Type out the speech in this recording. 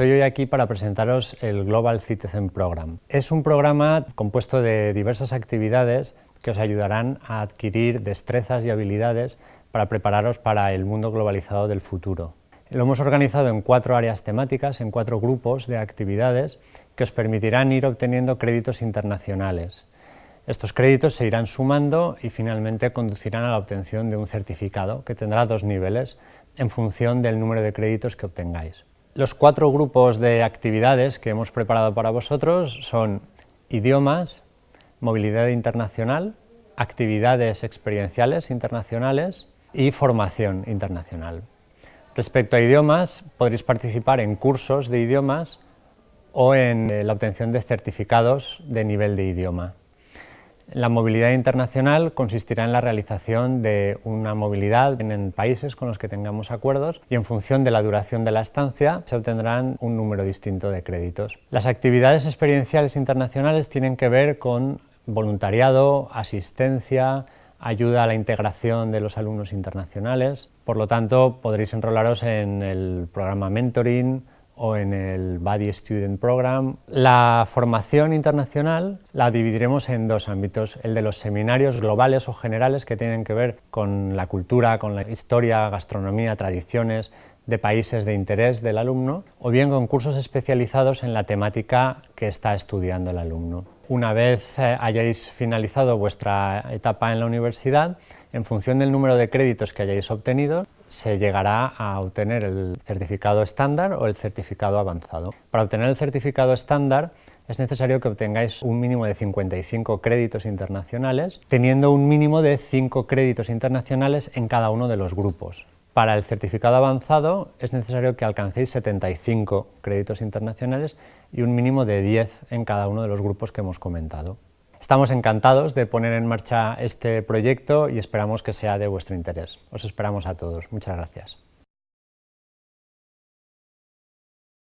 Estoy hoy aquí para presentaros el Global Citizen Program. Es un programa compuesto de diversas actividades que os ayudarán a adquirir destrezas y habilidades para prepararos para el mundo globalizado del futuro. Lo hemos organizado en cuatro áreas temáticas, en cuatro grupos de actividades que os permitirán ir obteniendo créditos internacionales. Estos créditos se irán sumando y finalmente conducirán a la obtención de un certificado que tendrá dos niveles en función del número de créditos que obtengáis. Los cuatro grupos de actividades que hemos preparado para vosotros son idiomas, movilidad internacional, actividades experienciales internacionales y formación internacional. Respecto a idiomas, podréis participar en cursos de idiomas o en eh, la obtención de certificados de nivel de idioma. La movilidad internacional consistirá en la realización de una movilidad en países con los que tengamos acuerdos y en función de la duración de la estancia se obtendrán un número distinto de créditos. Las actividades experienciales internacionales tienen que ver con voluntariado, asistencia, ayuda a la integración de los alumnos internacionales. Por lo tanto, podréis enrolaros en el programa Mentoring o en el Buddy Student Program. La formación internacional la dividiremos en dos ámbitos, el de los seminarios globales o generales que tienen que ver con la cultura, con la historia, gastronomía, tradiciones de países de interés del alumno, o bien con cursos especializados en la temática que está estudiando el alumno. Una vez eh, hayáis finalizado vuestra etapa en la universidad, en función del número de créditos que hayáis obtenido, se llegará a obtener el certificado estándar o el certificado avanzado. Para obtener el certificado estándar es necesario que obtengáis un mínimo de 55 créditos internacionales, teniendo un mínimo de 5 créditos internacionales en cada uno de los grupos. Para el certificado avanzado es necesario que alcancéis 75 créditos internacionales y un mínimo de 10 en cada uno de los grupos que hemos comentado. Estamos encantados de poner en marcha este proyecto y esperamos que sea de vuestro interés. Os esperamos a todos. Muchas gracias.